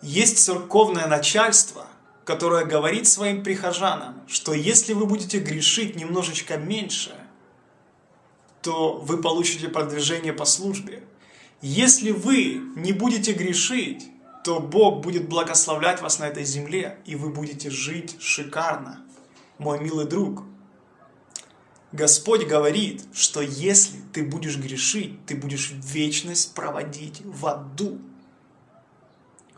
Есть церковное начальство, которое говорит своим прихожанам, что если вы будете грешить немножечко меньше, то вы получите продвижение по службе. Если вы не будете грешить, то Бог будет благословлять вас на этой земле, и вы будете жить шикарно. Мой милый друг, Господь говорит, что если ты будешь грешить, ты будешь вечность проводить в аду.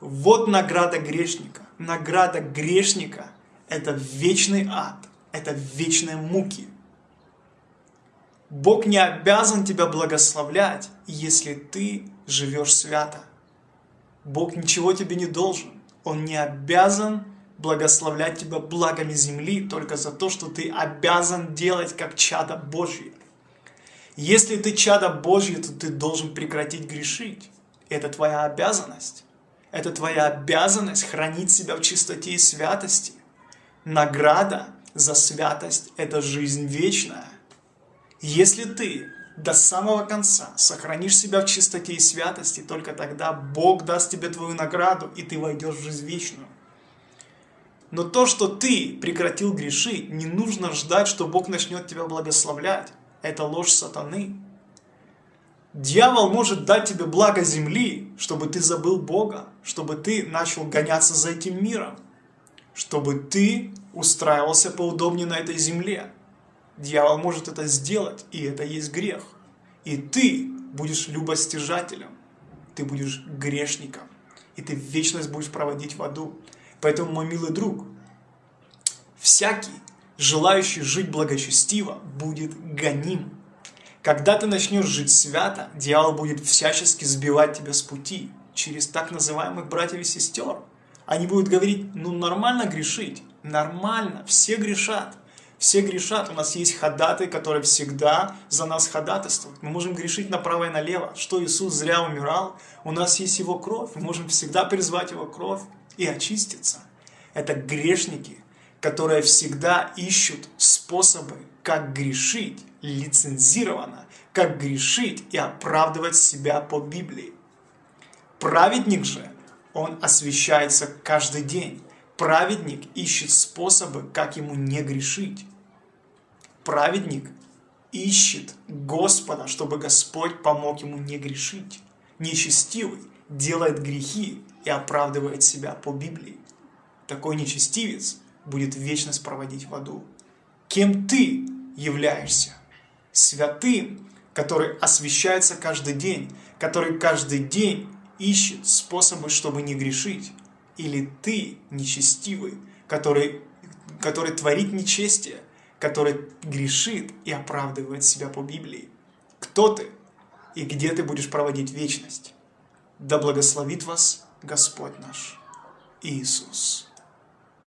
Вот награда грешника. Награда грешника – это вечный ад, это вечные муки. Бог не обязан тебя благословлять, если ты живешь свято. Бог ничего тебе не должен. Он не обязан благословлять тебя благами земли только за то, что ты обязан делать как чадо Божье. Если ты чадо Божье, то ты должен прекратить грешить. Это твоя обязанность. Это твоя обязанность хранить себя в чистоте и святости. Награда за святость – это жизнь вечная. Если ты до самого конца сохранишь себя в чистоте и святости, только тогда Бог даст тебе твою награду, и ты войдешь в жизнь вечную. Но то, что ты прекратил грешить, не нужно ждать, что Бог начнет тебя благословлять. Это ложь сатаны. Дьявол может дать тебе благо земли, чтобы ты забыл Бога, чтобы ты начал гоняться за этим миром, чтобы ты устраивался поудобнее на этой земле. Дьявол может это сделать, и это есть грех. И ты будешь любостяжателем, ты будешь грешником, и ты вечность будешь проводить в аду. Поэтому, мой милый друг, всякий, желающий жить благочестиво, будет гоним. Когда ты начнешь жить свято, дьявол будет всячески сбивать тебя с пути через так называемых братьев и сестер. Они будут говорить, ну нормально грешить, нормально, все грешат. Все грешат, у нас есть ходатай, который всегда за нас ходатайствует. Мы можем грешить направо и налево. Что Иисус зря умирал, у нас есть Его кровь, мы можем всегда призвать Его кровь и очиститься. Это грешники, которые всегда ищут способы, как грешить лицензированно, как грешить и оправдывать себя по Библии. Праведник же, он освещается каждый день. Праведник ищет способы, как ему не грешить. Праведник ищет Господа, чтобы Господь помог ему не грешить. Нечестивый делает грехи и оправдывает себя по Библии. Такой нечестивец будет вечность проводить в аду. Кем ты являешься? Святым, который освещается каждый день, который каждый день ищет способы, чтобы не грешить. Или ты нечестивый, который, который творит нечестие, который грешит и оправдывает себя по Библии. Кто ты и где ты будешь проводить вечность? Да благословит вас Господь наш Иисус.